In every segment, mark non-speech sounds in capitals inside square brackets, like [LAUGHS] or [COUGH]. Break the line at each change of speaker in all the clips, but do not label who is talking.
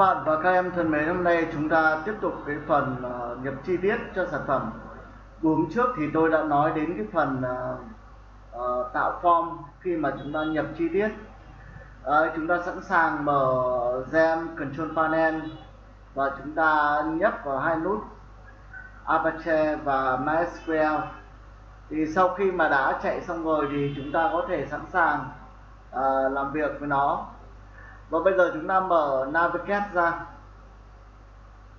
Các bạn và các em thân mến, hôm nay chúng ta tiếp tục cái phần uh, nhập chi tiết cho sản phẩm. Buổi trước thì tôi đã nói đến cái phần uh, uh, tạo form khi mà chúng ta nhập chi tiết. Uh, chúng ta sẵn sàng mở Gem Control Panel và chúng ta nhấp vào hai nút Apache và MySQL. Thì sau khi mà đã chạy xong rồi thì chúng ta có thể sẵn sàng uh, làm việc với nó và bây giờ chúng ta mở Navigate ra.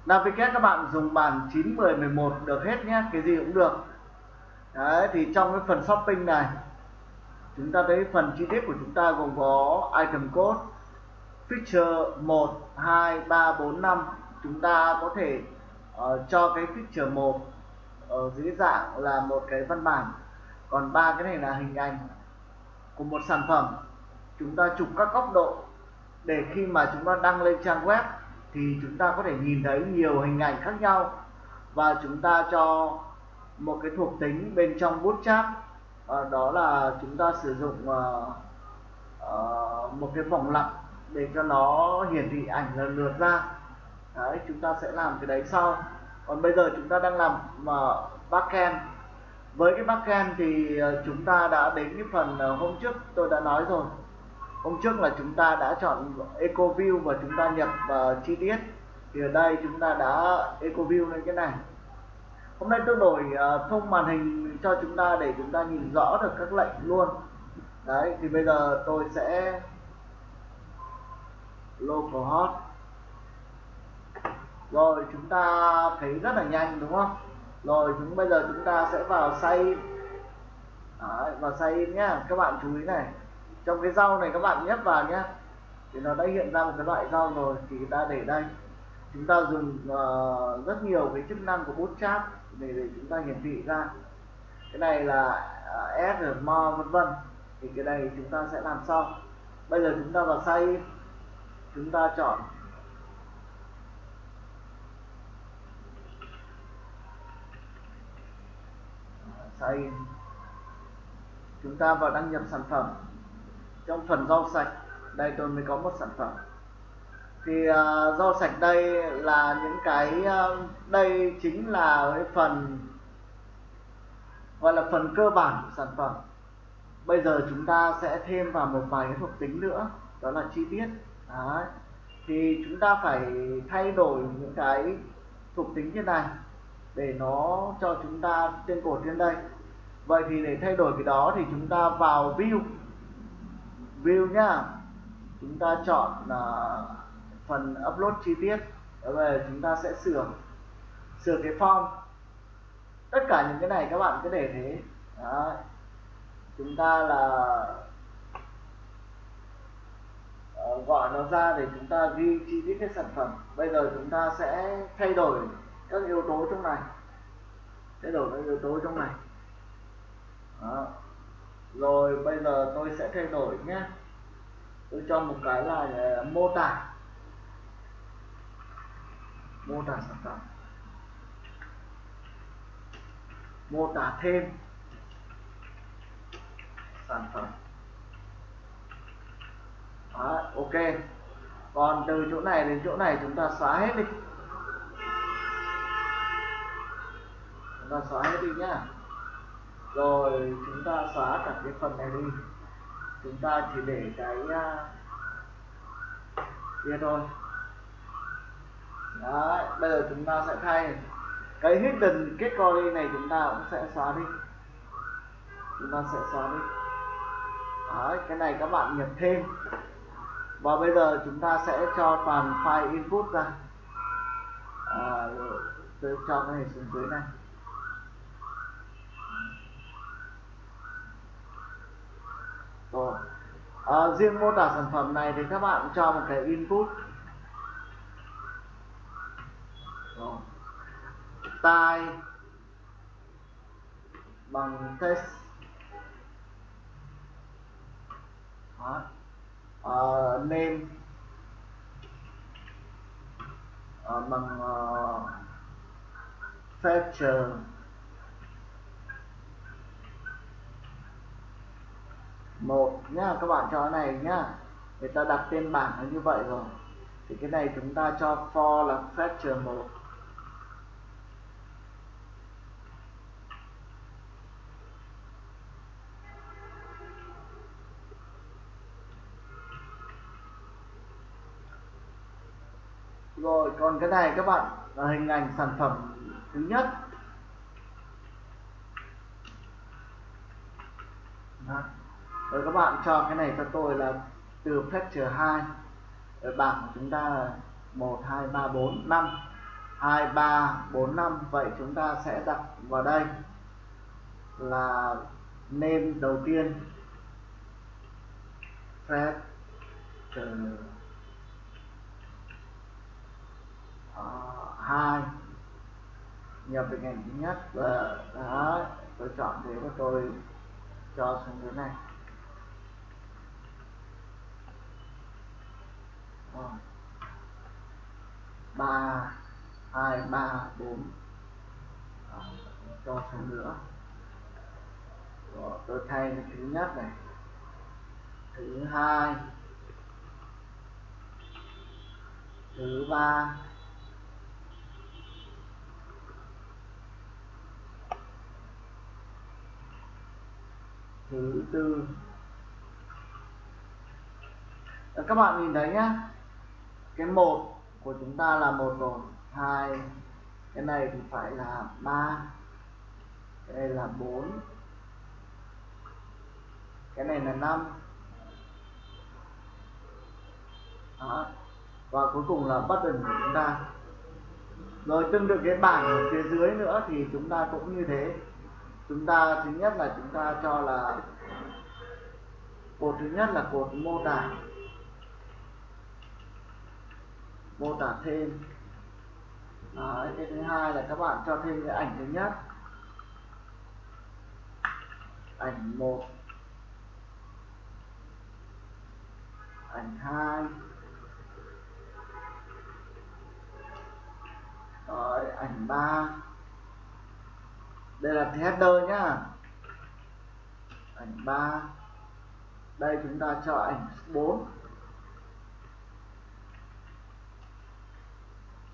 Navigate các bạn dùng bản 9, 10, 11 được hết nhé cái gì cũng được. Đấy thì trong cái phần shopping này chúng ta thấy phần chi tiết của chúng ta gồm có item code feature 1, 2, 3, 4, 5 chúng ta có thể uh, cho cái feature 1 ở dưới dạng là một cái văn bản. Còn ba cái này là hình ảnh của một sản phẩm. Chúng ta chụp các góc độ để khi mà chúng ta đăng lên trang web thì chúng ta có thể nhìn thấy nhiều hình ảnh khác nhau. Và chúng ta cho một cái thuộc tính bên trong bootstrap à, ờ, đó là chúng ta sử dụng ờ, ờ, một cái vòng lặp để cho nó hiển thị ảnh lần lượt ra. Đấy chúng ta sẽ làm cái đấy sau. Còn bây giờ chúng ta đang làm uh, backend. Với cái backend thì chúng ta đã đến cái phần hôm trước tôi đã nói rồi hôm trước là chúng ta đã chọn eco view và chúng ta nhập uh, chi tiết. Thì ở đây chúng ta đã eco view lên cái này. Hôm nay tôi đổi uh, thông màn hình cho chúng ta để chúng ta nhìn rõ được các lệnh luôn. Đấy thì bây giờ tôi sẽ localhost rồi chúng ta thấy rất là nhanh đúng không? Rồi chúng bây giờ chúng ta sẽ vào say Đấy, vào say nhá. Các bạn chú ý này trong cái rau này các bạn nhấp vào nhé thì nó đã hiện ra một cái loại rau rồi thì ta để đây. Chúng ta dùng uh, rất nhiều cái chức năng của bút chat để để chúng ta hiển thị ra. Cái này là ờ, uh, add vân vân. Thì cái này chúng ta sẽ làm sau. Bây giờ chúng ta vào say chúng ta chọn. Save chúng ta vào đăng nhập sản phẩm trong phần rau sạch đây tôi mới có một sản phẩm. Thì uh, rau sạch đây là những cái uh, đây chính là cái phần gọi là phần cơ bản của sản phẩm. Bây giờ chúng ta sẽ thêm vào một vài cái thuộc tính nữa đó là chi tiết. Đấy. thì chúng ta phải thay đổi những cái thuộc tính như này để nó cho chúng ta trên cột trên đây. Vậy thì để thay đổi cái đó thì chúng ta vào view view nhá. Chúng ta chọn uh, phần upload chi tiết. Rồi chúng ta sẽ sửa sửa cái form. Tất cả những cái này các bạn cứ để thế. Đấy. chúng ta là uh, gọi nó ra để chúng ta ghi chi tiết cái sản phẩm. Bây giờ chúng ta sẽ thay đổi các yếu tố trong này. Thay đổi các yếu tố trong này. Đó rồi bây giờ tôi sẽ thay đổi nhé. Tôi cho một cái là ờ, mô tả. Mô tả sản phẩm. Mô tả thêm sản phẩm. Đó, ok. Còn từ chỗ này đến chỗ này chúng ta xóa hết đi. Chúng ta xóa hết đi nhá rồi chúng ta xóa cả cái phần này đi. Chúng ta chỉ để cái uh, kia thôi. Đấy bây giờ chúng ta sẽ thay. Cái hidden category này chúng ta cũng sẽ xóa đi. Chúng ta sẽ xóa đi. Đấy cái này các bạn nhập thêm. Và bây giờ chúng ta sẽ cho toàn file input ra. À, tôi cho cái này xuống dưới này. Rồi à, riêng mô tả sản phẩm này thì các bạn cho một cái input. Rồi. Tai bằng test Đó. Ờ, name. À, bằng uh, feature một nhá, các bạn cho cái này nhá. Người ta đặt tên bảng nó như vậy rồi. Thì cái này chúng ta cho for là factor một. Rồi, còn cái này các bạn, là hình ảnh sản phẩm thứ nhất. Đó rồi các bạn cho cái này cho tôi là từ fetcher 2 ở bảng của chúng ta là 1 2 3 4 5 2 3 4 5 vậy chúng ta sẽ đặt vào đây là name đầu tiên. Fetcher uh, à, hai. Nhập hình ảnh thứ nhất và đó tôi chọn thế và tôi cho xuống dưới này. Ba, hai, ba, bốn. Ờ, cho xuống nữa. Rồi tôi thay cái thứ nhất này. Thứ hai. Thứ ba. Thứ tư. Các bạn nhìn thấy nhá cái một của chúng ta là một rồi, hai. Cái này thì phải là ba. Cái này là bốn. Cái này là năm. Đó. và cuối cùng là button của chúng ta. Rồi tương tự cái bảng ở phía dưới nữa thì chúng ta cũng như thế. Chúng ta, thứ nhất là chúng ta cho là, cột thứ nhất là cột mô tả mô tả thêm. Đấy, cái thứ hai là các bạn cho thêm cái ảnh thứ nhất. Ảnh một. Ảnh hai. Rồi, ảnh ba. Đây là header nhá. Ảnh 3 đây chúng ta cho ảnh 4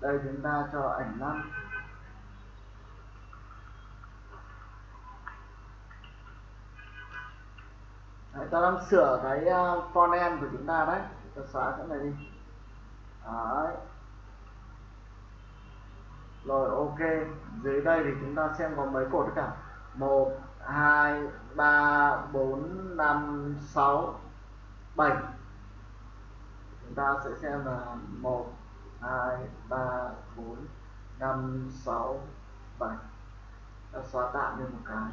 đây chúng ta cho ảnh 5 Đấy, ta đang sửa cái ờ, font end của chúng ta đấy. Ta xóa cái này đi. Đấy. Rồi ok. Dưới đây thì chúng ta xem có mấy cột tất cả. Một hai ba bốn năm sáu bảy. Chúng ta sẽ xem là một hai, ba, bốn, năm, sáu, bảy. Ta xóa tạm đi một cái.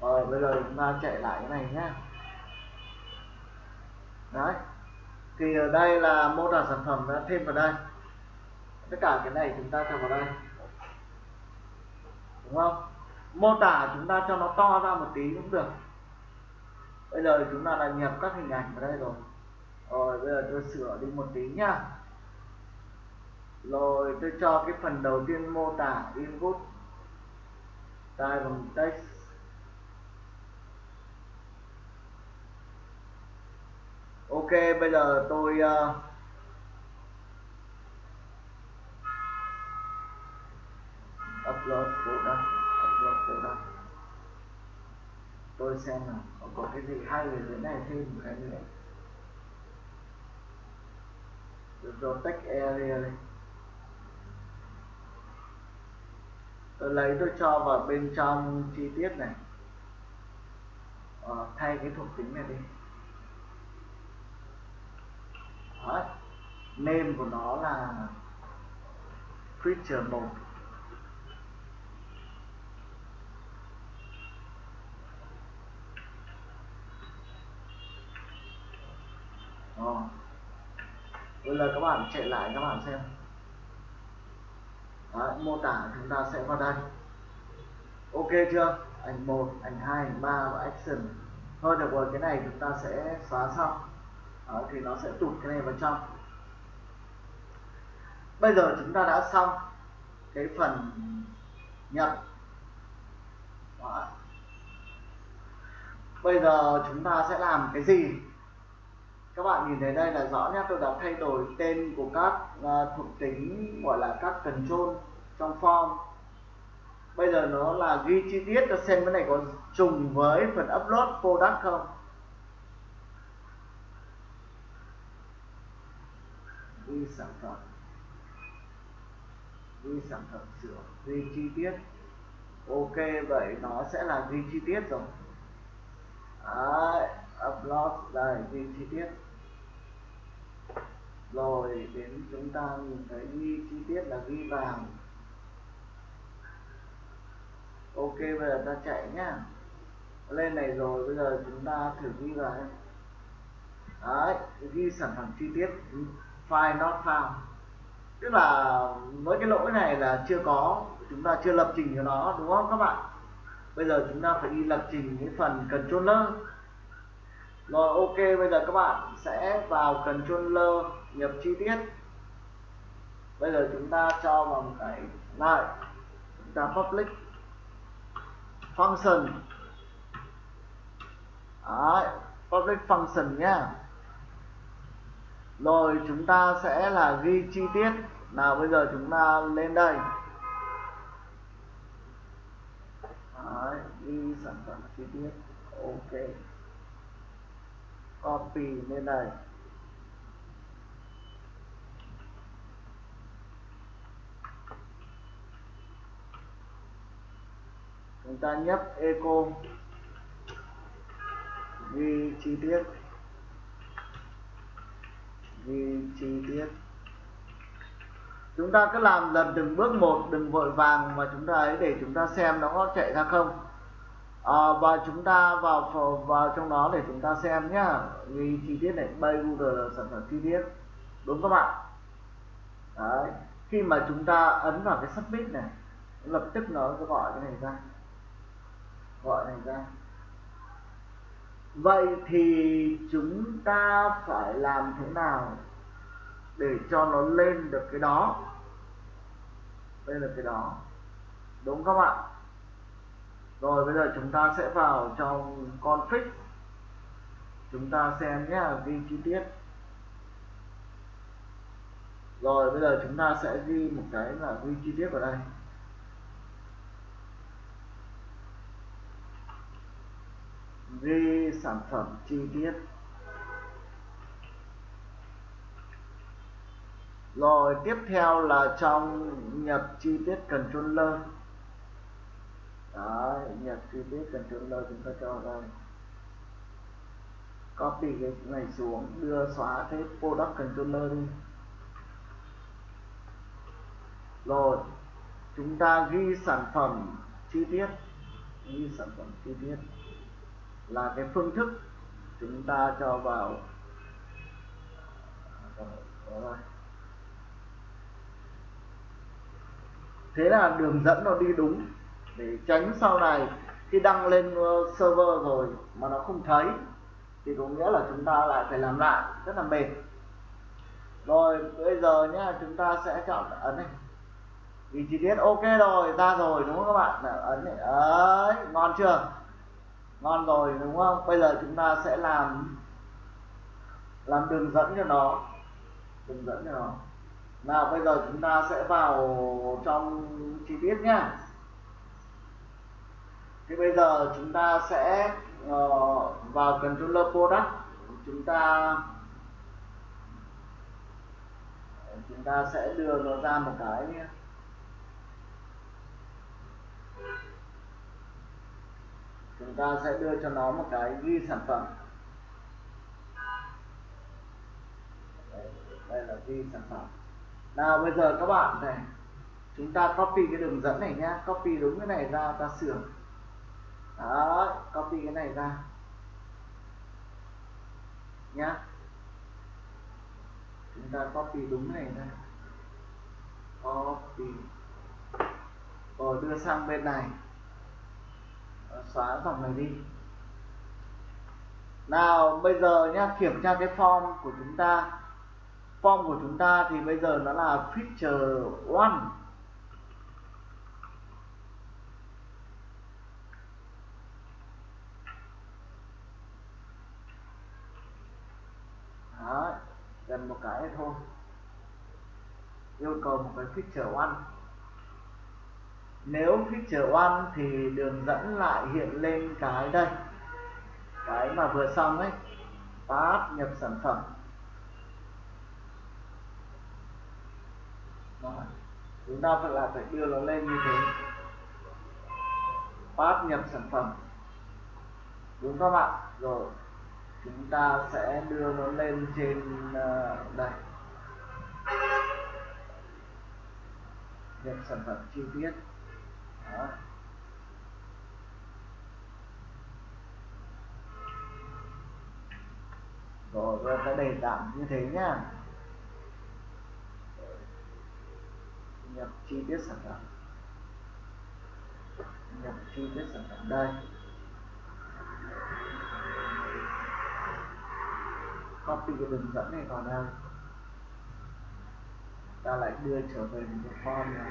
Rồi, bây giờ chúng ta chạy lại cái này nhé đấy. Thì ở đây là mô tả sản phẩm đã thêm vào đây. Tất cả cái này chúng ta cho vào đây. Đúng không? Mô tả chúng ta cho nó to ra một tí cũng được. Bây giờ chúng ta đã nhập các hình ảnh vào đây rồi rồi bây giờ tôi sửa đi một tí nhá. Rồi tôi cho cái phần đầu tiên mô tả input tay bằng text. Ok bây giờ tôi uh, upload product upload product tôi xem nào có cái gì hay về dưới này thêm cái nữa protect area này. Tôi lấy tôi cho vào bên trong chi tiết này. À, thay cái thuộc tính này đi. Đó. name của nó là feature 1 Đó bây giờ các bạn chạy lại các bạn xem. Đấy, mô tả chúng ta sẽ vào đây. Ok chưa? Ảnh 1 ảnh 2 ảnh 3 và action. Thôi được rồi cái này chúng ta sẽ xóa xong. Đó, thì nó sẽ tụt cái này vào trong. Bây giờ chúng ta đã xong cái phần nhập. Đó. bây giờ chúng ta sẽ làm cái gì? Các bạn nhìn thấy đây là rõ nhé tôi đã thay đổi tên của các uh, thuộc tính gọi là các control trong form. Bây giờ nó là ghi chi tiết cho xem cái này có trùng với phần upload product không? Ghi sản phẩm. Ghi sản phẩm sửa ghi chi tiết. Ok vậy nó sẽ là ghi chi tiết rồi. Đấy, upload đây ghi chi tiết. Rồi đến chúng ta nhìn thấy ghi chi tiết là ghi vàng. Ok, bây giờ ta chạy nhá. Lên này rồi, bây giờ chúng ta thử ghi vào đấy, ghi sản phẩm chi tiết. File not found. Tức là với cái lỗi này là chưa có, chúng ta chưa lập trình cho nó, đúng không các bạn? Bây giờ chúng ta phải đi lập trình cái phần controller rồi ok bây giờ các bạn sẽ vào controller nhập chi tiết. Bây giờ chúng ta cho vào một cái này. Chúng ta public function. Đấy, public function nhá. Rồi chúng ta sẽ là ghi chi tiết. Nào bây giờ chúng ta lên đây. Đấy, ghi sản phẩm chi tiết. Ok copy lên đây chúng ta nhấp eco ghi chi tiết. Ghi chi tiết. Chúng ta cứ làm lần từng bước một, đừng vội vàng mà chúng ta ấy để chúng ta xem nó có chạy ra không à, và chúng ta vào vào trong đó để chúng ta xem nhá. Ghi chi tiết này bay Google là sản phẩm chi tiết. Đúng các bạn? Đấy. Khi mà chúng ta ấn vào cái submit này lập tức nó sẽ gọi cái này ra. Gọi này ra. Vậy thì chúng ta phải làm thế nào để cho nó lên được cái đó? Lên được cái đó. Đúng các bạn rồi, bây giờ chúng ta sẽ vào trong config. Chúng ta xem nhé, ghi chi tiết. Rồi, bây giờ chúng ta sẽ ghi một cái là ghi chi tiết vào đây. Ghi sản phẩm chi tiết. Rồi, tiếp theo là trong nhập chi tiết controller. Đấy, biết chi tiết lời chúng ta cho rằng copy cái này xuống đưa xóa cái product controller đi. Rồi chúng ta ghi sản phẩm chi tiết. Ghi sản phẩm chi tiết là cái phương thức chúng ta cho vào. Thế là đường dẫn nó đi đúng để tránh sau này khi đăng lên ờ, server rồi mà nó không thấy, thì có nghĩa là chúng ta lại phải làm lại, rất là mệt. Rồi, bây giờ nhá, chúng ta sẽ chọn ấn này. Vì chi tiết ok rồi, ra rồi, đúng không các bạn? Ấn này. Ấy ngon chưa? Ngon rồi, đúng không? Bây giờ chúng ta sẽ làm làm đường dẫn cho nó. Đường dẫn cho nó. Nào, bây giờ chúng ta sẽ vào trong chi tiết nhá thì bây giờ chúng ta sẽ uh, vào controller product chúng ta chúng ta sẽ đưa nó ra một cái chúng ta sẽ đưa cho nó một cái ghi sản phẩm. Đây, đây là ghi sản phẩm. Nào bây giờ các bạn này chúng ta copy cái đường dẫn này nhá. Copy đúng cái này ra ta sửa đó, copy cái này ra. Nhá. Chúng ta copy đúng này ra. Copy. Rồi, đưa sang bên này. Xóa dòng này đi. Nào, bây giờ nhá, kiểm tra cái form của chúng ta. Form của chúng ta thì bây giờ nó là feature one. Làm một cái thôi. Yêu cầu một cái feature one. Nếu feature one thì đường dẫn lại hiện lên cái đây. Cái mà vừa xong ấy. Tab nhập sản phẩm. Đó. chúng ta phải là phải đưa nó lên như thế. Tab nhập sản phẩm. Đúng các bạn rồi chúng ta sẽ đưa nó lên trên uh, đây nhập sản phẩm chi tiết. Đó. rồi rồi ta để giảm như thế nhá nhập chi tiết sản phẩm. Nhập chi tiết sản phẩm đây copy cái đường dẫn này vào đây. Ta lại đưa trở về một cái form này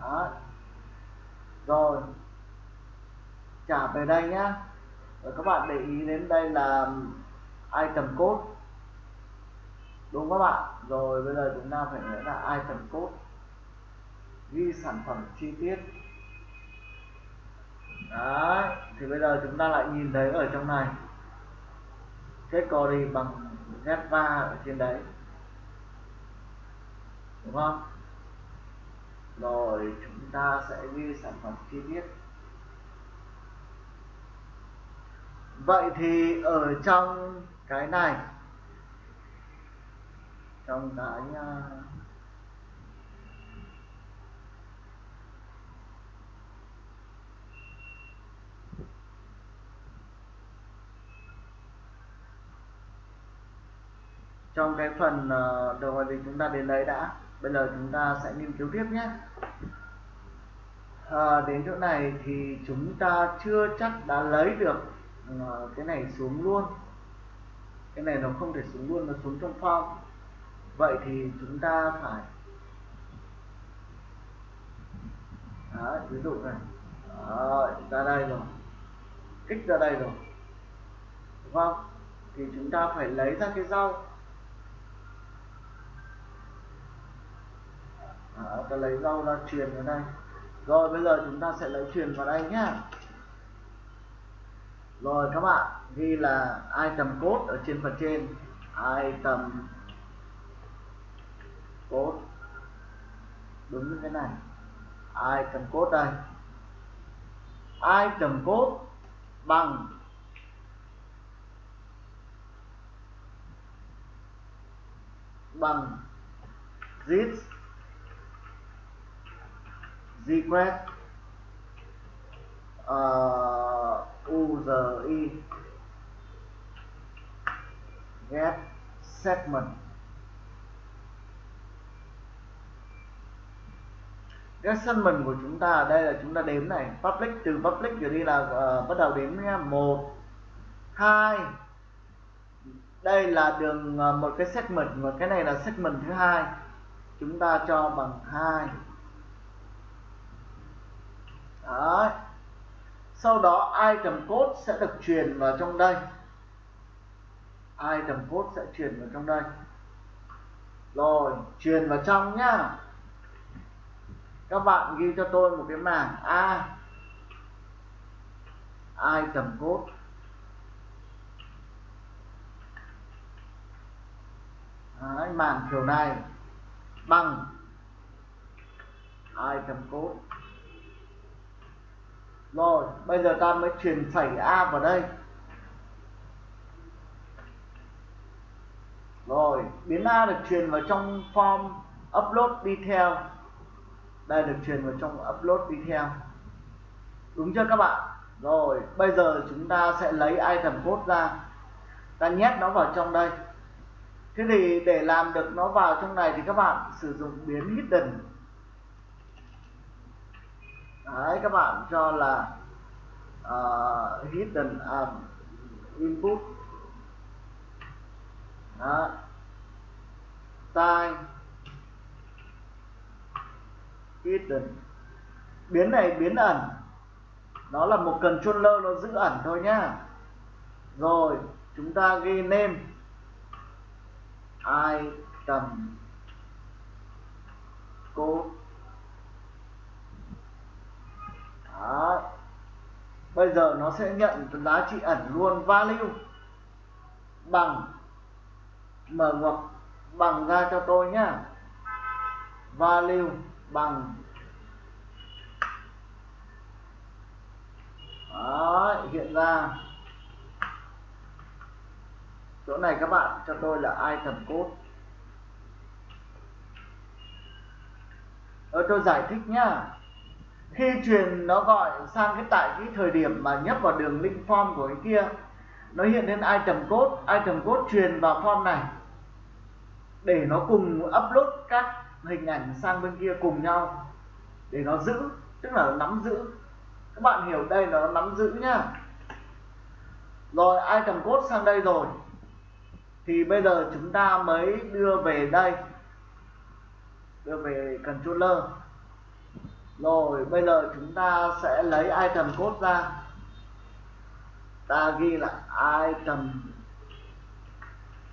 đó. Rồi. Trả về đây nhá. Rồi các bạn để ý đến đây là item code. Đúng các bạn? Rồi bây giờ chúng ta phải nhớ là item code. Ghi sản phẩm chi tiết đấy, thì bây giờ chúng ta lại nhìn thấy ở trong này. Kết đi bằng get va ở trên đấy. Đúng không? Rồi, chúng ta sẽ ghi sản phẩm chi tiết. Vậy thì ở trong cái này, trong cái à, uh, trong cái phần uh, đầu thì chúng ta đến đấy đã bây giờ chúng ta sẽ nghiên cứu tiếp nhé. À, đến chỗ này thì chúng ta chưa chắc đã lấy được uh, cái này xuống luôn. Cái này nó không thể xuống luôn nó xuống trong form. Vậy thì chúng ta phải Đó, ví dụ này. Đó, ra đây rồi. Kích ra đây rồi. Đúng không? Thì chúng ta phải lấy ra cái rau. Ờ, Đó, ta lấy rau ra truyền vào đây. Rồi bây giờ chúng ta sẽ lấy truyền vào đây nhá. Rồi các bạn ghi là item code ở trên phần trên. Item code đúng như thế này. Item code đây? Item code bằng bằng this request uh, ờ, URI get segment. Get segment của chúng ta ở đây là chúng ta đếm này. Public từ public trở đi là uh, bắt đầu đếm nha một hai. Đây là đường uh, một cái segment và cái này là segment thứ hai. Chúng ta cho bằng hai. Đấy. sau đó item code sẽ được truyền vào trong đây. Item code sẽ truyền vào trong đây. Rồi truyền vào trong nhá. Các bạn ghi cho tôi một cái mảng a. Item code. Đấy, mảng kiểu này. Bằng. Item code rồi, bây giờ ta mới truyền phẩy a vào đây. Rồi, biến a được truyền vào trong form upload detail đây được truyền vào trong upload detail đúng chưa các bạn? Rồi, bây giờ chúng ta sẽ lấy item code ra. Ta nhét nó vào trong đây. Thế thì để làm được nó vào trong này thì các bạn sử dụng biến hidden đấy các bạn cho là uh, hidden um, input. Đó. time. Hidden. Biến này biến ẩn. Nó là một controller nó giữ ẩn thôi nhá. Rồi chúng ta ghi name. Item. Code. Đó. bây giờ nó sẽ nhận giá trị ẩn luôn value bằng mở ngoặc bằng ra cho tôi nhá. Value bằng Đó, hiện ra. Chỗ này các bạn cho tôi là item code. Ở tôi giải thích nhá khi truyền nó gọi sang cái tại cái thời điểm mà nhấp vào đường link form của cái kia. Nó hiện lên item code item code truyền vào form này. Để nó cùng upload các hình ảnh sang bên kia cùng nhau. Để nó giữ, tức là nó nắm giữ. Các bạn hiểu đây là nó nắm giữ nhá. Rồi, item code sang đây rồi. Thì bây giờ chúng ta mới đưa về đây. Đưa về controller rồi, bây giờ chúng ta sẽ lấy item code ra. Ta ghi là item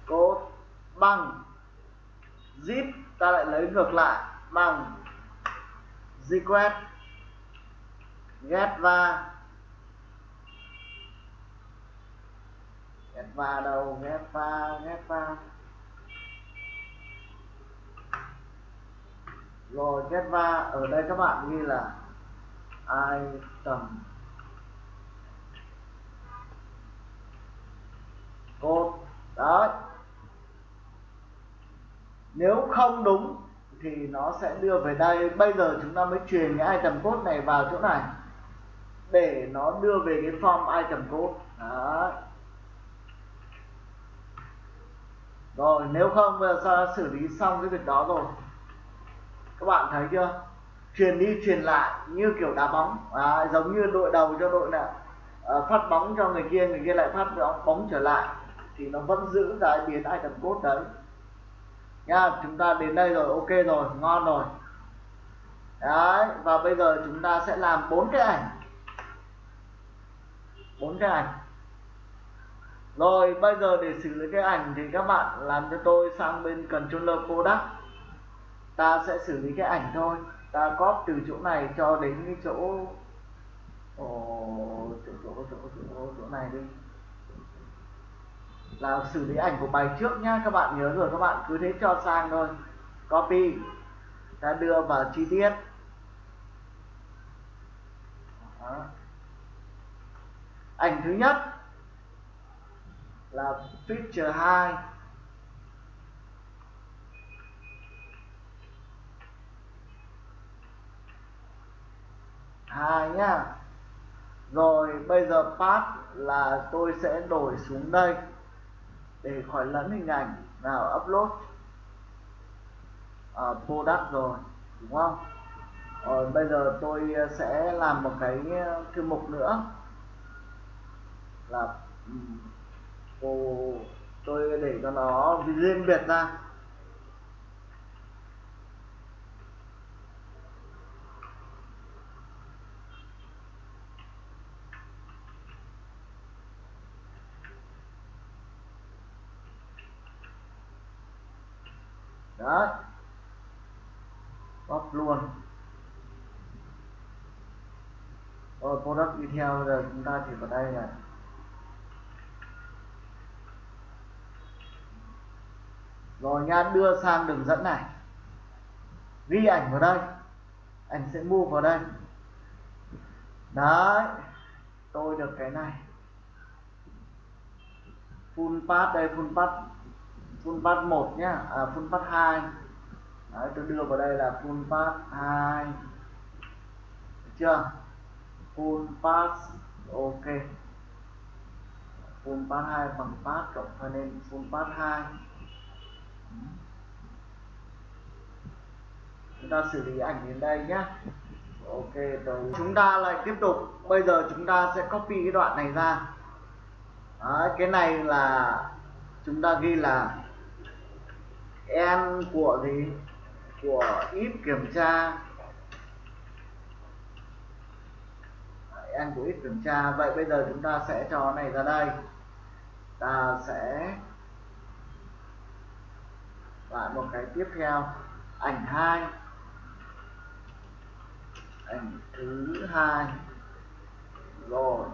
code bằng zip. Ta lại lấy ngược lại bằng request get va get va đâu? Get va get va rồi get va ở đây các bạn ghi là item code. Đấy. Nếu không đúng thì nó sẽ đưa về đây. Bây giờ chúng ta mới truyền cái item code này vào chỗ này để nó đưa về cái form item code. Đấy. Rồi, nếu không, bây giờ xử lý xong cái việc đó rồi các bạn thấy chưa? Truyền đi truyền lại như kiểu đá bóng. À, giống như đội đầu cho đội nào à, phát bóng cho người kia người kia lại phát bóng, bóng trở lại. Thì nó vẫn giữ cái biến item code đấy. Nha chúng ta đến đây rồi ok rồi ngon rồi. Đấy và bây giờ chúng ta sẽ làm bốn cái ảnh. Bốn cái ảnh. Rồi bây giờ để xử lý cái ảnh thì các bạn làm cho tôi sang bên controller product ta sẽ xử lý cái ảnh thôi. Ta copy từ chỗ này cho đến cái chỗ Ồ, chỗ, chỗ, chỗ, chỗ, chỗ này đi. Là xử lý ảnh của bài trước nhá các bạn nhớ rồi các bạn cứ thế cho sang thôi. Copy. Ta đưa vào chi tiết. Đó. ảnh thứ nhất là picture 2 hai nhá. Rồi bây giờ path là tôi sẽ đổi xuống đây để khỏi lẫn hình ảnh. Nào upload. À, product rồi đúng không? Rồi bây giờ tôi à, sẽ làm một cái à, thư mục nữa. Là ừ, cô tôi để cho nó riêng biệt ra đấy bóc luôn rồi product đi theo giờ chúng ta chỉ vào đây này. Rồi nha đưa sang đường dẫn này. Ghi ảnh vào đây. Ảnh sẽ mua vào đây. Đấy tôi được cái này. Full path đây full path full path 1 nhá. À, full path 2 Đấy, tôi đưa vào đây là full path 2 được chưa? Full pass ok. Full pass 2 bằng pass cộng cho nên full pass 2 chúng ta xử lý ảnh đến đây nhé ok rồi chúng ta lại tiếp tục. Bây giờ chúng ta sẽ copy cái đoạn này ra. Đấy, cái này là chúng ta ghi là n của gì? Của ít kiểm tra. N của x kiểm tra. Vậy bây giờ chúng ta sẽ cho này ra đây. Ta sẽ lại một cái tiếp theo. Ảnh hai. Ảnh thứ hai. Rồi.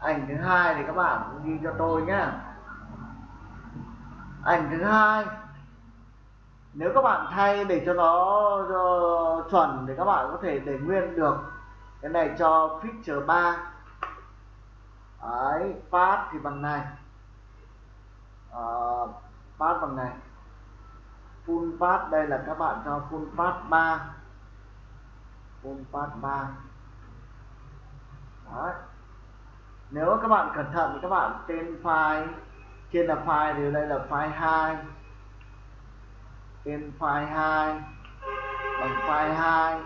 Ảnh thứ hai thì các bạn ghi cho tôi nhé ảnh thứ hai nếu các bạn thay để cho nó cho chuẩn thì các bạn có thể để nguyên được cái này cho picture 3 đấy path thì bằng này. Uh, path bằng này. Full path đây là các bạn cho full path 3 full path 3 đấy. Nếu các bạn cẩn thận thì các bạn tên file trên là file thì đây là file 2 tên file 2 bằng file 2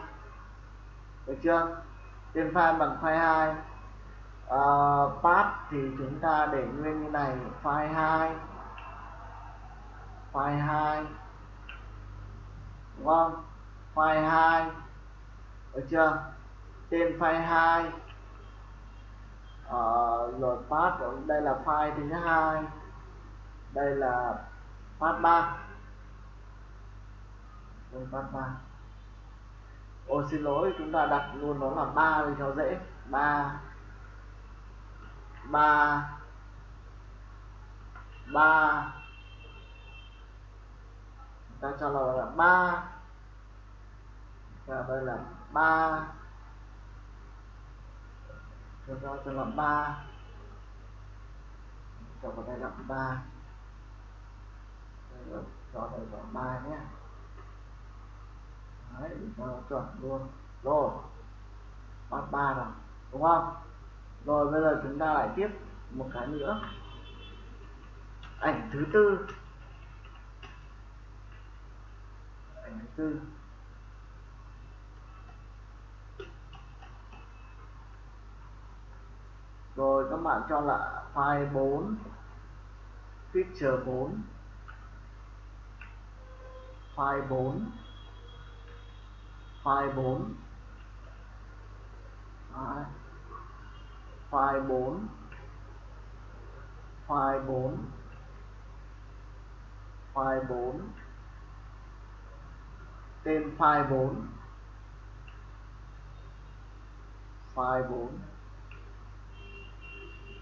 được chưa? Tên file bằng file 2 uh, ờ, path thì chúng ta để nguyên như này file 2 file 2 đúng không? File 2 được chưa? Tên file 2 uh, ờ, rồi path đây là file thứ hai. Đây là path 3 đây path 3 ôi, xin lỗi, chúng ta đặt luôn nó là ba thì cho dễ. Ba. Ba. Ba. Ta cho là là ba. Và đây là ba. Cho ta cho là ba. Cho vào đây là ba. Cho đây là ba nhé đấy cho nó chuẩn luôn. Rồi bắt ba rồi đúng không? Rồi, bây giờ chúng ta lại tiếp một cái nữa. Ảnh thứ tư. Ảnh thứ tư. Rồi, các bạn cho là file 4 picture 4 file 4 file 4 Đấy. file 4 file 4 file 4 tên file 4 file 4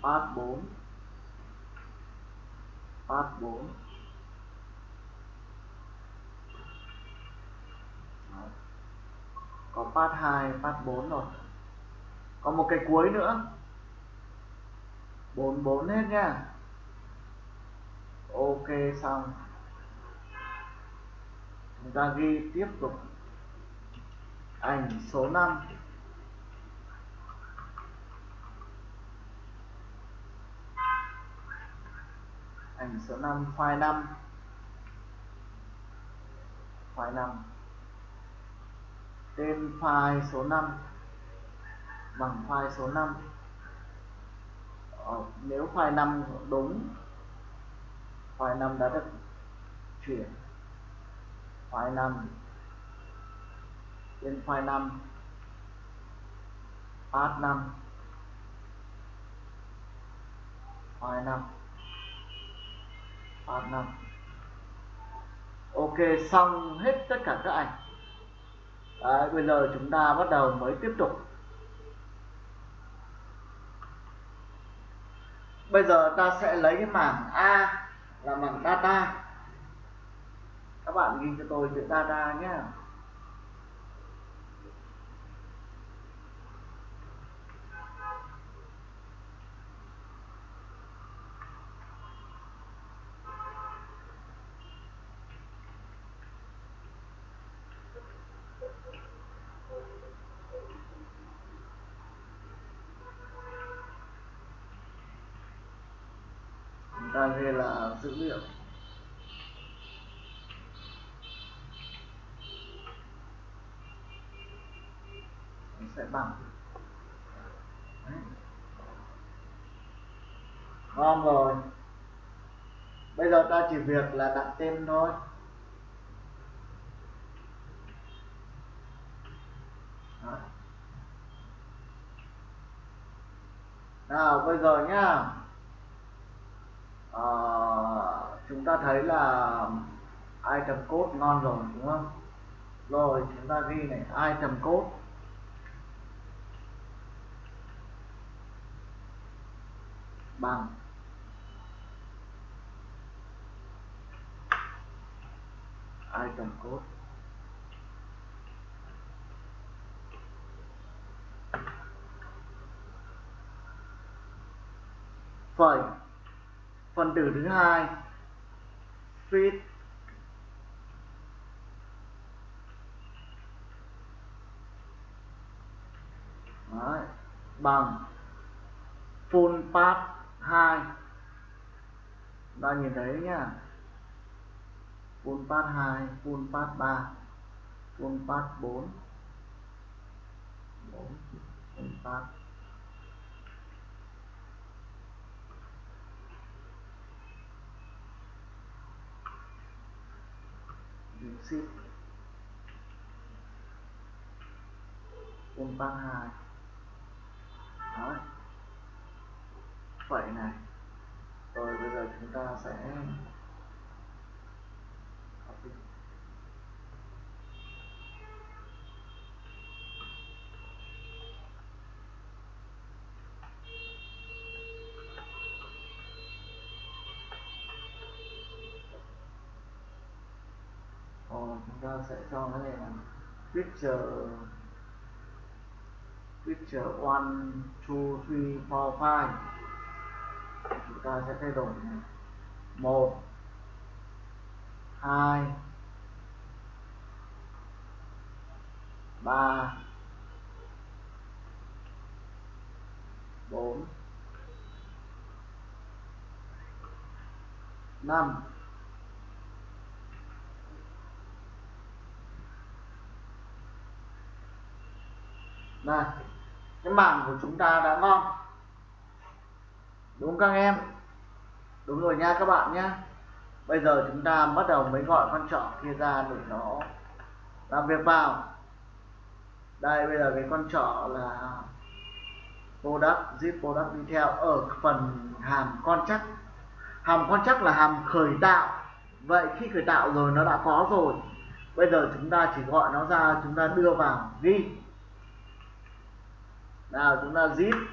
path 4 path 4 có path 2 path 4 rồi. Có một cái cuối nữa. 44 hết nha. Ok, xong. Chúng ta ghi tiếp tục. Ảnh số 5 ảnh số 5 file 5 file 5 tên file số 5 bằng file số 5 ờ, nếu file 5 đúng file 5 đã được chuyển. File 5 tên file 5 path 5 file 5 path 5 ok xong hết tất cả các ảnh. Đấy, bây giờ chúng ta bắt đầu mới tiếp tục. Bây giờ ta sẽ lấy cái mảng A là mảng data. Các bạn ghi cho tôi chữ data nhé. hay là dữ liệu? Nó sẽ bằng. Đấy. ngon rồi. Bây giờ ta chỉ việc là đặt tên thôi. Đấy. nào, bây giờ nhá à, chúng ta thấy là item code ngon rồi đúng không? Rồi chúng ta ghi này item code. Bằng. Item code. Phẩy phần tử thứ hai fit Đấy. bằng full path 2 ta nhìn thấy nhá. Full path 2 full path 3 full path 4 4 full path ship full 2 Đó. Vậy này rồi bây giờ chúng ta sẽ copy Ồ, chúng ta sẽ cho cái này là picture picture 1 2 3 4 5 chúng ta sẽ thay đổi này. 1 2 3 4 5 này, cái mảng của chúng ta đã ngon. Đúng các em. Đúng rồi nha các bạn nhé. Bây giờ chúng ta bắt đầu mới gọi con trỏ kia ra để nó làm việc vào. Đây, bây giờ cái con trỏ là product, zip product theo ở phần hàm con chắc. Hàm con chắc là hàm khởi tạo. Vậy khi khởi tạo rồi nó đã có rồi. Bây giờ chúng ta chỉ gọi nó ra, chúng ta đưa vào, ghi nào, chúng ta zip.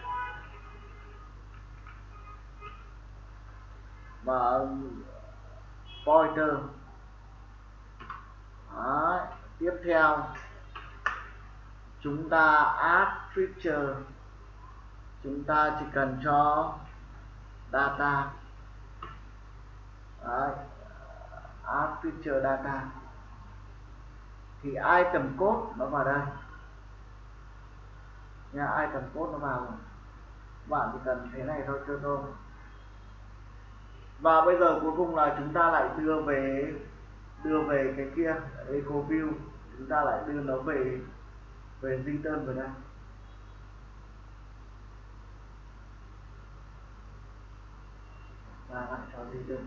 Và pointer. Đấy. tiếp theo. Chúng ta add feature. Chúng ta chỉ cần cho data. Đấy. add feature data. Thì item code nó vào đây nha ai cần code nó vào. Bạn chỉ cần thế này thôi cho tôi. Và bây giờ cuối cùng là chúng ta lại đưa về đưa về cái kia, eco view. Chúng ta lại đưa nó về về return vào đây. Và lại cho return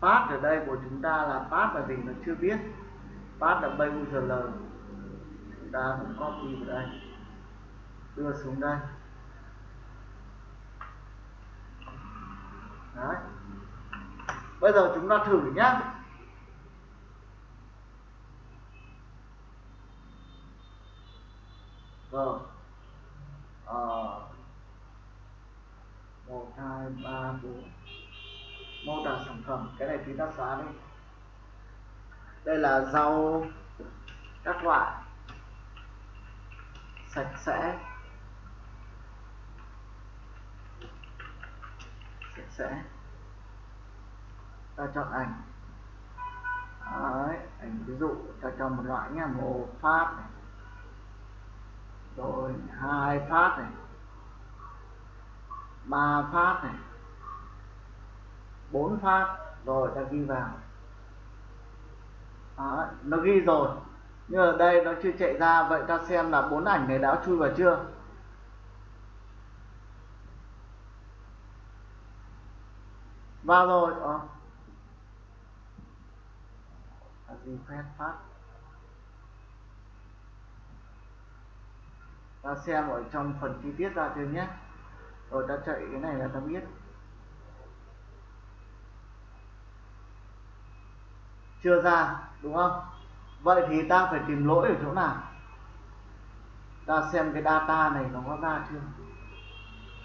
path ở đây của chúng ta là path là gì nó chưa biết path là bay user chúng ta cũng copy vào đây đưa xuống đây Đấy. Bây giờ chúng ta thử nhá. Rồi. Ờ. 1 2 3 4. Mô tả sản phẩm, cái này chúng ta xóa đi. Đây là rau các loại. Sạch sẽ. Sạch sẽ. Ta chọn ảnh. Đấy, ảnh ví dụ ta chọn một loại nha một phát này. Rồi hai phát này. Ba phát này. Bốn phát. Rồi ta ghi vào. Đó, nó ghi rồi. Nhưng ở đây nó chưa chạy ra vậy ta xem là bốn ảnh này đã chui vào chưa? Vào rồi ờ. phép phát. Ta xem ở trong phần chi tiết ra thêm nhé. Rồi ta chạy cái này là ta biết. Chưa ra đúng không? Vậy thì ta phải tìm lỗi ở chỗ nào? Ta xem cái data này nó có ra chưa?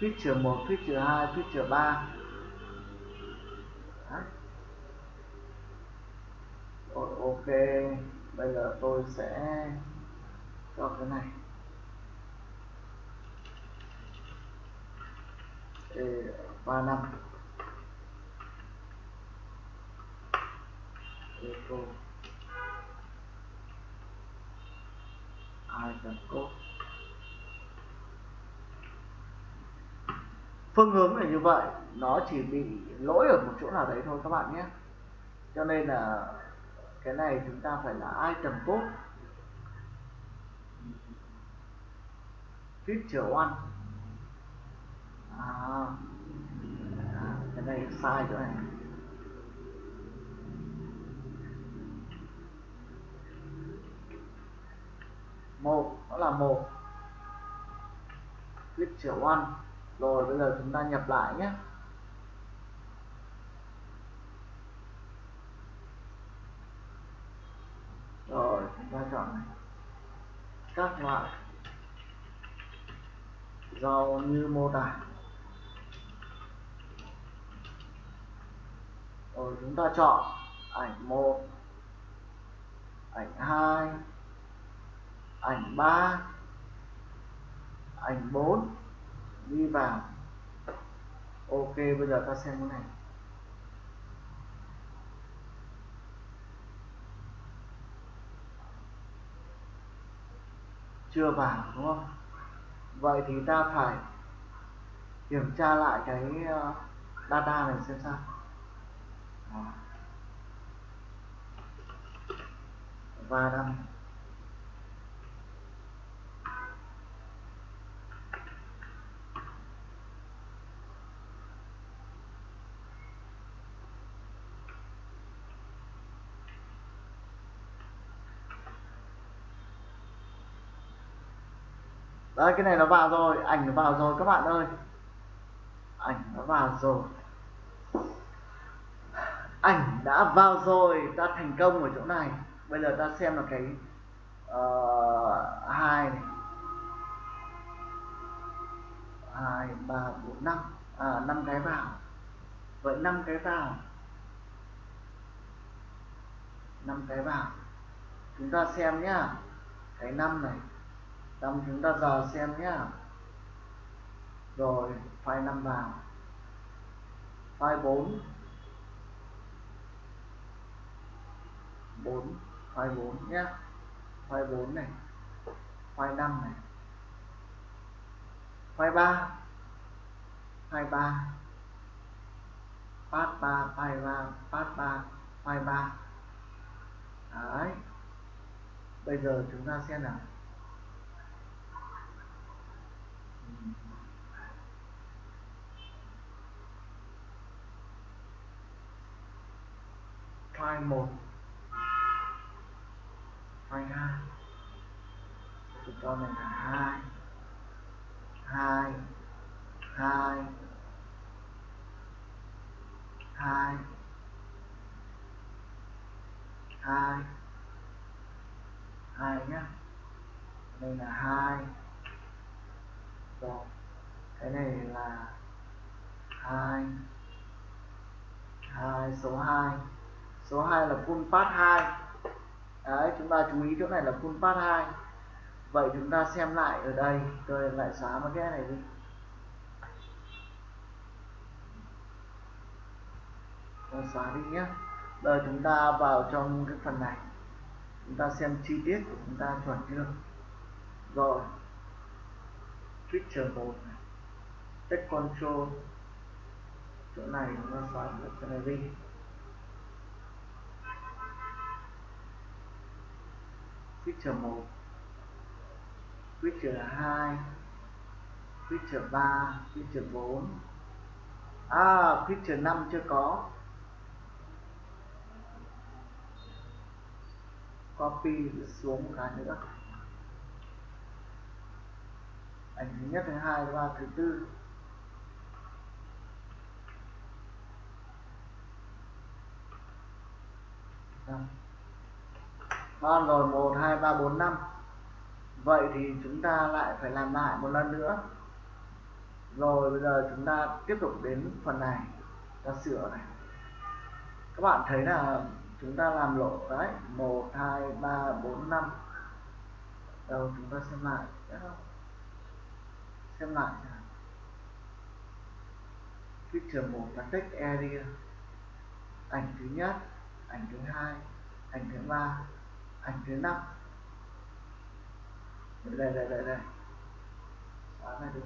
Feature 1, feature 2, feature 3 Đấy. Rồi, ok. Bây giờ tôi sẽ cho cái này. Ba năm. Eco item code phương hướng là như vậy nó chỉ bị lỗi ở một chỗ nào đấy thôi các bạn nhé. Cho nên là cái này chúng ta phải là item code feature one. À, à cái này sai chỗ này. Một nó là một. Click feature one. Rồi, bây giờ chúng ta nhập lại nhé. Rồi, chúng ta chọn này các loại. Rau như mô tả. Rồi, chúng ta chọn ảnh một, ảnh hai ảnh ba. Ảnh bốn. Đi vào. Ok, bây giờ ta xem cái này. Chưa vào, đúng không? Vậy thì ta phải kiểm tra lại cái ờ, data này xem sao. Và đăng đấy cái này nó vào rồi ảnh nó vào rồi các bạn ơi. Ảnh nó vào rồi. Ảnh đã vào rồi ta thành công ở chỗ này. Bây giờ ta xem là cái uh, hai này. Hai ba bốn năm. À năm cái vào. Vậy năm cái vào. Năm cái vào. Chúng ta xem nhá. Cái năm này xong chúng ta dò xem nhé rồi, file 5 vào. File 4 4 file 4 nhé file 4 này. File 5 này. File 3 file 3 path 3 file 3 Part 3 file 3 đấy. Bây giờ chúng ta xem nào. File 1 file 2 tôi cho mình là 2 2 2 2 2 2 nhá. Đây là 2 rồi. Cái này là 2 2 số 2 số 2 là full path 2 đấy, chúng ta chú ý chỗ này là full path 2 vậy chúng ta xem lại ở đây. Tôi lại xóa một cái này đi. Tôi xóa đi nhé. Giờ chúng ta vào trong cái phần này. Chúng ta xem chi tiết của chúng ta chuẩn chưa? Rồi. Picture 1 này. Text control. Chỗ này chúng ta xóa cái này đi. Feature 1 feature 2 feature 3 feature 4 à feature 5 chưa có. Copy xuống một cái nữa. Ảnh thứ nhất, thứ hai thứ ba thứ tư. Thank ngon rồi, một, hai, ba, bốn, năm. Vậy thì chúng ta lại phải làm lại một lần nữa. Rồi bây giờ chúng ta tiếp tục đến phần này, ta sửa này. Các bạn thấy là chúng ta làm lộ đấy một, hai, ba, bốn, năm. Đầu chúng ta xem lại. Xem lại picture một là text area. Ảnh thứ nhất, ảnh thứ hai, ảnh thứ ba hành thứ năm. Đây đây đây đây. Xóa này đi.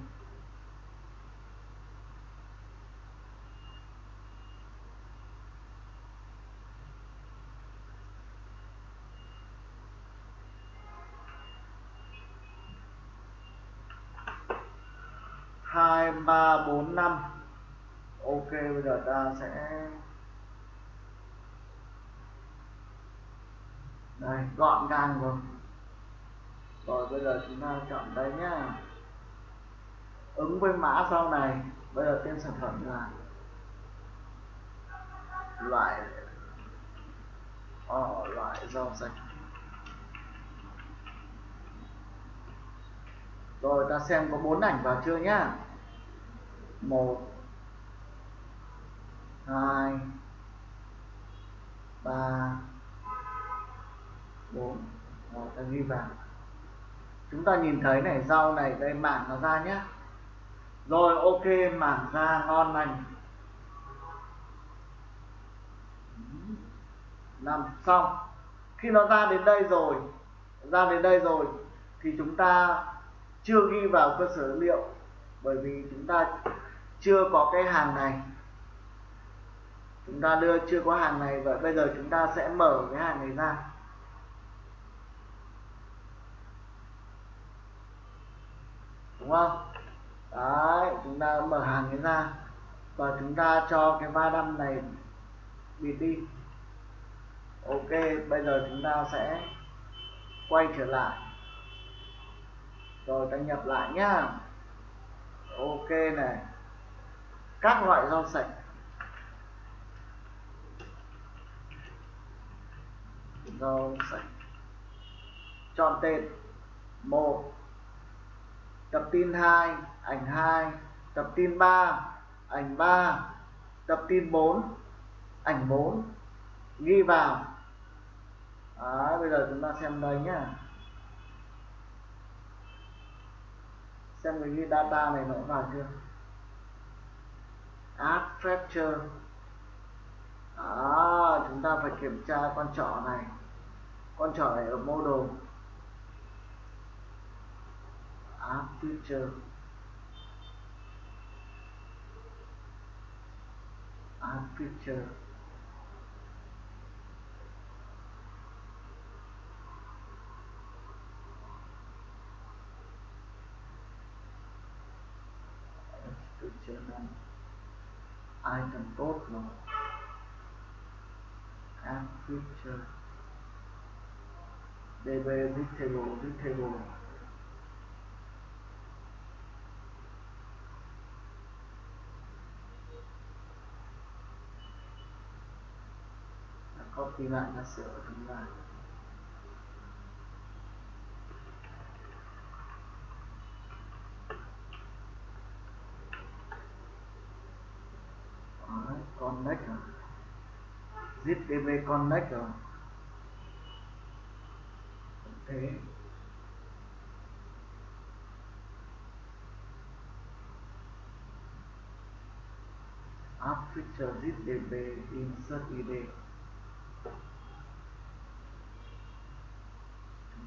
Hai, ba, bốn, năm. Ok, bây giờ ta sẽ đây gọn gàng rồi. Rồi bây giờ chúng ta chọn đây nhá. Ứng với mã sau này. Bây giờ tên sản phẩm là loại oh, loại rau sạch. Rồi ta xem có bốn ảnh vào chưa nhá. Một hai ba bốn rồi, ta ghi vào. Chúng ta nhìn thấy này, rau này, đây, mảng nó ra nhé rồi, ok, mảng ra, ngon lành. Làm xong. Khi nó ra đến đây rồi, ra đến đây rồi, thì chúng ta chưa ghi vào cơ sở dữ liệu, bởi vì chúng ta chưa có cái hàng này. Chúng ta đưa, chưa có hàng này, và bây giờ chúng ta sẽ mở cái hàng này ra. Đúng không? Đấy, chúng ta mở hàng cái ra và chúng ta cho cái ba đâm này bịt đi. Ok, bây giờ chúng ta sẽ quay trở lại. Rồi ta nhập lại nhá. Ok này. Các loại rau sạch. Rau sạch. Chọn tên. Một tập tin 2 ảnh 2 tập tin 3 ảnh 3 tập tin 4 ảnh 4 ghi vào. Đấy, bây giờ chúng ta xem đây nhá. Xem cái ghi data này nó vào chưa? Add fracture. À, chúng ta phải kiểm tra con trỏ này. Con trỏ này ở model add feature add feature feature này item code rồi add feature db with table bạn đã sửa chúng ta Đấy, connect rồi zip connect rồi thế app feature zip db insert id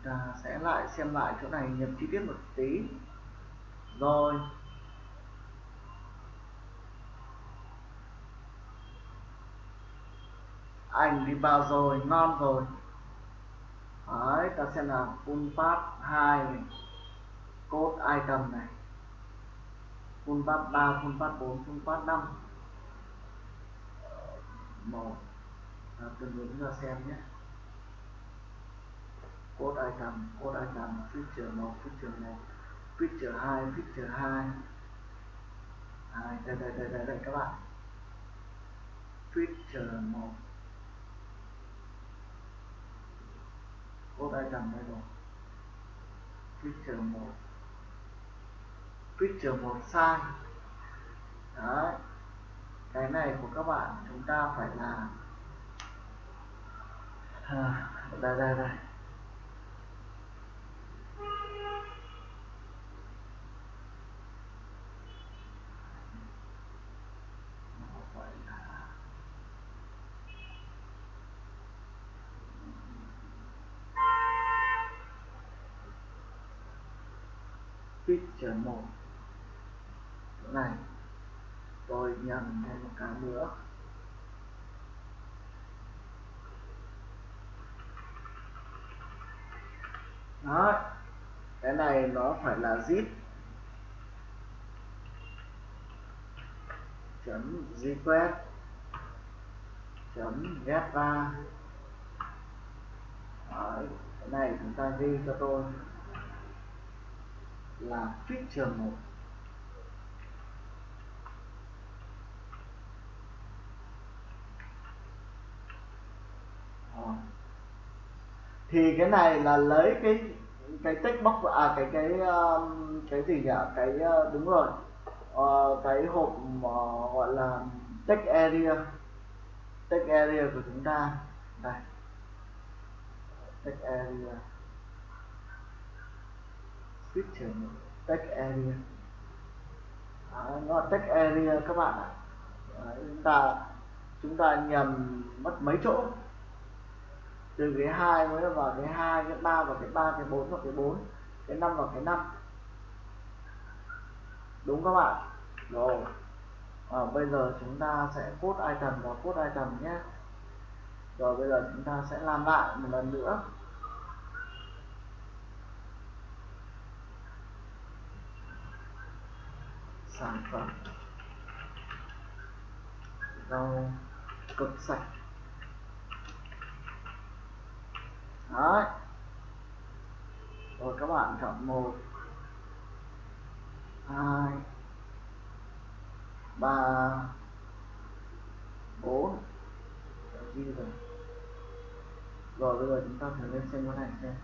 ta sẽ lại xem lại chỗ này nhập chi tiết một tí. Rồi. Ảnh đi vào rồi, ngon rồi. Đấy, ta xem là full path 2 này. Code item này. Full path 3 full path 4 full path 5 ờ, một. Từng hướng ra xem nhé code item code item feature 1 feature 1 feature 2 feature 2 à, đây, đây đây đây đây các bạn. Feature 1 code item đây rồi. Feature 1 feature 1 sai. Đấy. Cái này của các bạn chúng ta phải làm. À, đây đây đây. Feature 1 chỗ này tôi nhầm thêm một cái nữa. Đó cái này nó phải là zip. Chấm request chấm get ra. Đấy, cái này chúng ta ghi cho tôi là tuyết feature 1 ờ. thì cái này là lấy cái cái text box à cái cái um, cái gì nhỉ? Cái ờ, đúng rồi. À, cái hộp gọi là text area. Text area của chúng ta. Đây. Text area feature text area. À, nó là text area các bạn ạ. À, chúng ta chúng ta nhầm mất mấy chỗ. Từ cái hai mới vào cái hai cái ba và cái ba cái bốn và cái bốn cái năm và cái năm. Đúng các bạn. Rồi. À, bây giờ chúng ta sẽ code item và code item nhé. Rồi bây giờ chúng ta sẽ làm lại một lần nữa. Sản phẩm. Rau cực sạch. Đấy. Rồi các bạn chọn một, hai, ba, bốn. Ghi rồi. Rồi bây giờ chúng ta thử lên xem cái này xem.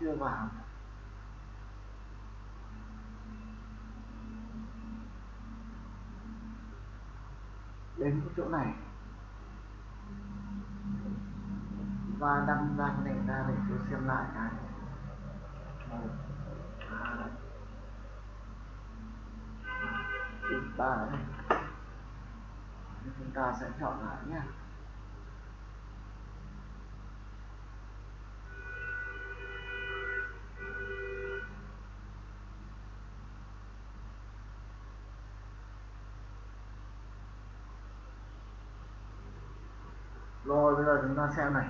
Chưa vào. Đến cái chỗ này. Và đăng ra cái này ra để tôi xem lại cái. Một hai ba này chúng ta sẽ chọn lại nhé rồi, bây giờ chúng ta xem này.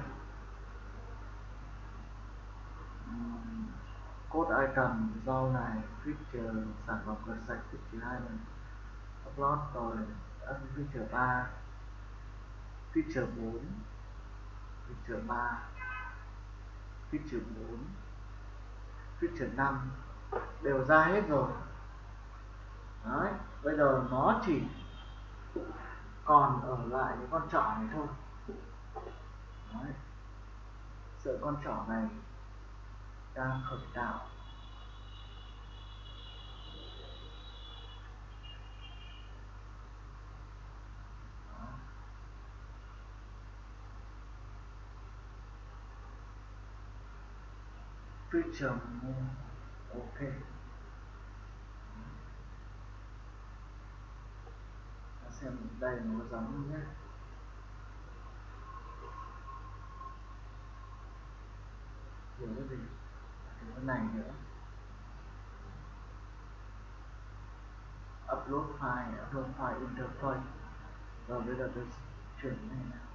Code item, rau này, feature, sản phẩm cửa sạch, feature hai này. Upload rồi feature 3 feature 4 feature 3 feature 4 feature 5 đều ra hết rồi. Đấy, bây giờ nó chỉ còn ở lại những con trỏ này thôi. Đấy. Sợi con trỏ này đang khởi tạo feature ok xem đây nó giống nhé thiếu cái gì? Thiếu cái này nữa. Upload file upload file interface rồi bây giờ tôi chuyển cái này nào.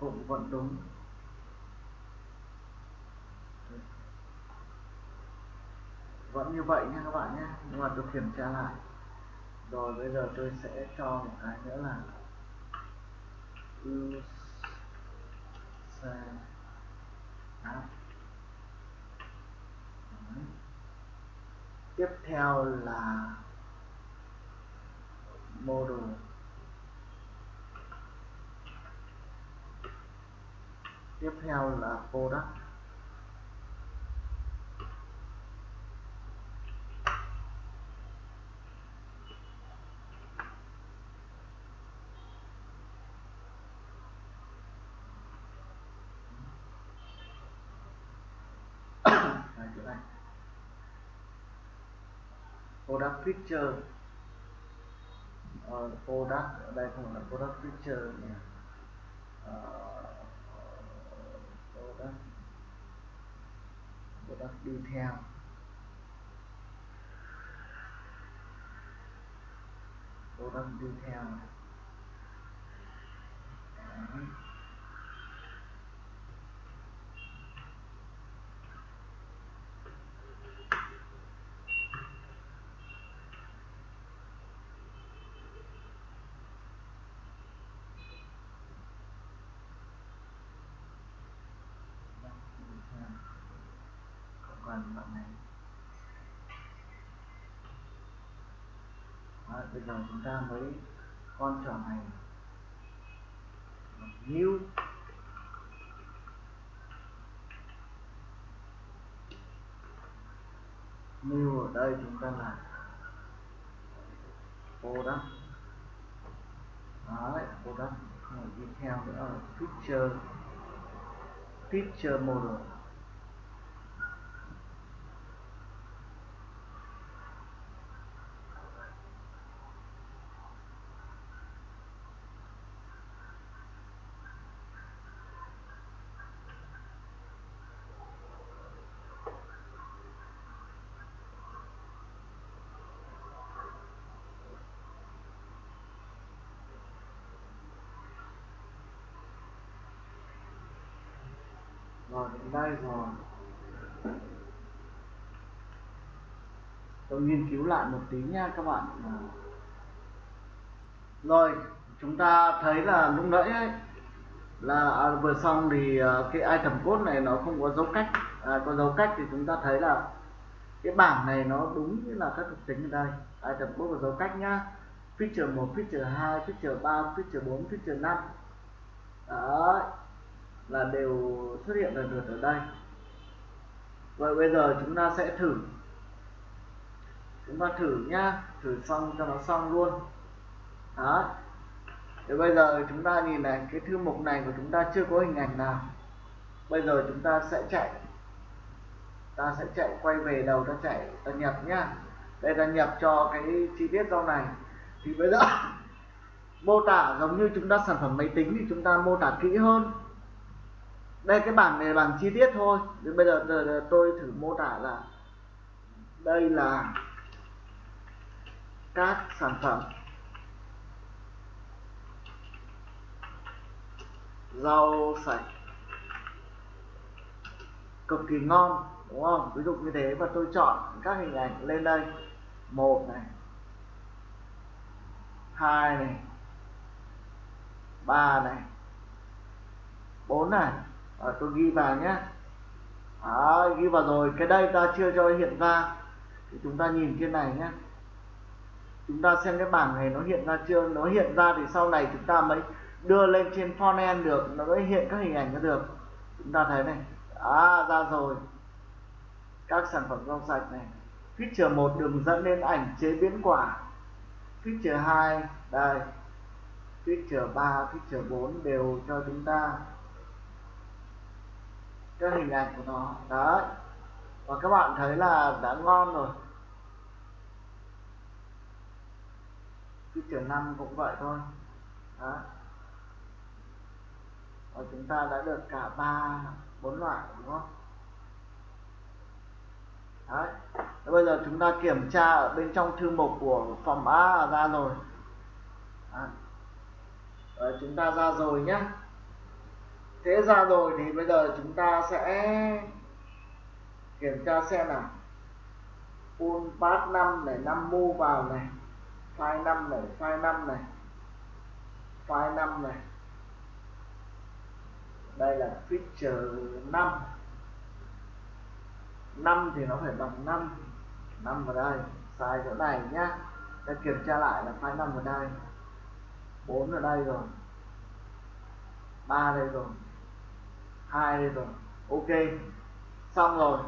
Cũng vẫn đúng. Vẫn như vậy nha các bạn nhé. Nhưng mà tôi kiểm tra lại. Rồi bây giờ tôi sẽ cho một cái nữa là use app à. tiếp theo là model tiếp theo là product Đây, chỗ này product picture uh, ờ, product ở đây không là product picture nhỉ? Uh, product. Product detail product detail Đấy. Còn bạn này Đó, bây giờ chúng ta mới con trở này new new ở đây chúng ta là product đấy product không phải đi theo nữa là feature feature model rồi đến đây rồi. Tôi nghiên cứu lại một tí nha các bạn. Rồi chúng ta thấy là lúc nãy ấy, là à, vừa xong thì à, cái item code này nó không có dấu cách. À, có dấu cách thì chúng ta thấy là cái bảng này nó đúng như là các thuộc tính ở đây. Item code và dấu cách nhá. Feature 1, feature 2, feature 3, feature 4, feature 5 đấy là đều xuất hiện lần lượt ở đây. Vậy bây giờ chúng ta sẽ thử. Chúng ta thử nhá, thử xong cho nó xong luôn. Đó. Thì bây giờ chúng ta nhìn này, cái thư mục này của chúng ta chưa có hình ảnh nào. Bây giờ chúng ta sẽ chạy. Ta sẽ chạy quay về đầu ta chạy, ta nhập nhá. Đây ta nhập cho cái chi tiết rau này. Thì bây giờ, [LAUGHS] mô tả giống như chúng ta sản phẩm máy tính thì chúng ta mô tả kỹ hơn đây cái bảng này là bảng chi tiết thôi. Đến bây giờ, giờ tôi thử mô tả là đây là các sản phẩm rau sạch cực kỳ ngon đúng không? Ví dụ như thế và tôi chọn các hình ảnh lên đây. Một này hai này ba này bốn này à, tôi ghi vào nhé. À, ghi vào rồi. Cái đây ta chưa cho hiện ra. Thì chúng ta nhìn trên này nhé. Chúng ta xem cái bảng này nó hiện ra chưa? Nó hiện ra thì sau này chúng ta mới đưa lên trên frontend được. Nó mới hiện các hình ảnh nó được. Chúng ta thấy này. À ra rồi. Các sản phẩm rau sạch này. Feature một đường dẫn đến ảnh chế biến quả. Feature 2 đây. Feature 3 feature 4 đều cho chúng ta cái hình ảnh của nó. Đấy. Và các bạn thấy là đã ngon rồi. Feature 5 cũng vậy thôi. Đó và chúng ta đã được cả ba bốn loại đúng không? Đấy. Và bây giờ chúng ta kiểm tra ở bên trong thư mục của phòng A ra rồi. Đấy. Đấy, chúng ta ra rồi nhé thế ra rồi thì bây giờ chúng ta sẽ kiểm tra xem nào. Full pass 5 này 5 mu vào này, file 5 này, file 5 này, file 5 này. Đây là feature 5 5 thì nó phải bằng 5 5 vào đây, sai chỗ này nhá. Ta kiểm tra lại là file 5 vào đây. 4 ở đây rồi. 3 đây rồi hai rồi. Ok. Xong rồi.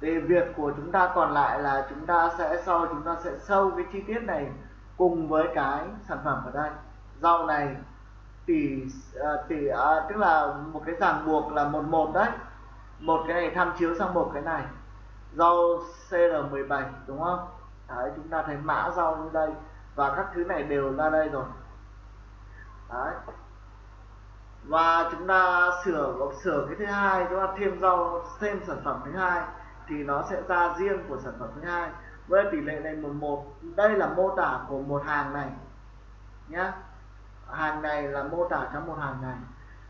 Thì việc của chúng ta còn lại là chúng ta sẽ sau chúng ta sẽ sâu cái chi tiết này cùng với cái sản phẩm ở đây. Rau này tỷ tỷ à, tức là một cái ràng buộc là một một đấy. Một cái này tham chiếu sang một cái này. Rau CR17 đúng không? Đấy chúng ta thấy mã rau như đây và các thứ này đều ra đây rồi. Đấy và chúng ta sửa sửa cái thứ hai, chúng ta thêm rau, thêm sản phẩm thứ hai, thì nó sẽ ra riêng của sản phẩm thứ hai, với tỷ lệ này một một. Đây là mô tả của một hàng này nhé hàng này là mô tả cho một hàng này.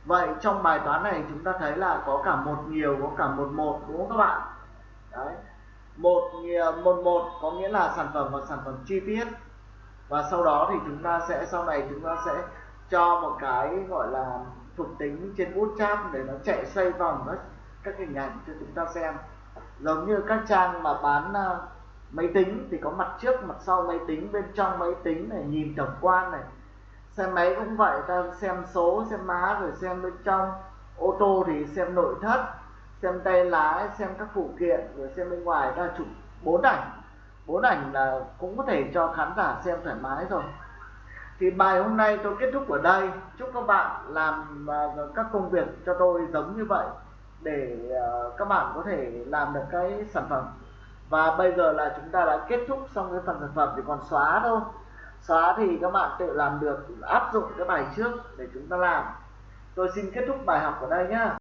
Vậy trong bài toán này chúng ta thấy là có cả một nhiều, có cả một một, đúng không các bạn? Đấy. Một nhiều, một một có nghĩa là sản phẩm và sản phẩm chi tiết. Và sau đó thì chúng ta sẽ, sau này chúng ta sẽ cho một cái gọi là thuộc tính trên bootstrap để nó chạy xoay vòng các các hình ảnh cho chúng ta xem. Giống như các trang mà bán uh, máy tính thì có mặt trước mặt sau máy tính bên trong máy tính này nhìn tổng quan này. Xe máy cũng vậy ta xem số xem má rồi xem bên trong. Ô tô thì xem nội thất xem tay lái xem các phụ kiện rồi xem bên ngoài. Ta chụp bốn ảnh. Bốn ảnh là cũng có thể cho khán giả xem thoải mái rồi thì bài hôm nay tôi kết thúc ở đây. Chúc các bạn làm uh, các công việc cho tôi giống như vậy để uh, các bạn có thể làm được cái sản phẩm. Và bây giờ là chúng ta đã kết thúc xong cái phần sản phẩm thì còn xóa thôi. Xóa thì các bạn tự làm được áp dụng cái bài trước để chúng ta làm. Tôi xin kết thúc bài học ở đây nhé